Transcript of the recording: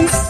Health